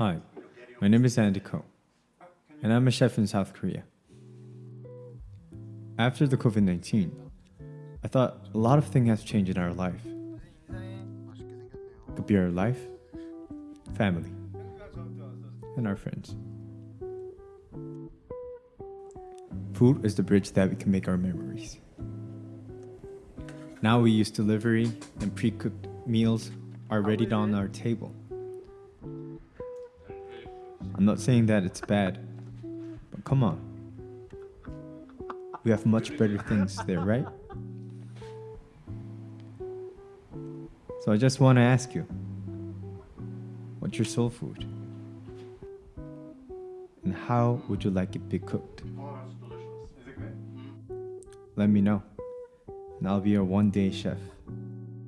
Hi, my name is Andy Ko, and I'm a chef in South Korea. After the COVID 19, I thought a lot of things have changed in our life. Could be our life, family, and our friends. Food is the bridge that we can make our memories. Now we use delivery and pre cooked meals are ready on our table. I'm not saying that it's bad, but come on. We have much better things there, right? So I just want to ask you what's your soul food? And how would you like it be cooked? Let me know, and I'll be your one day chef.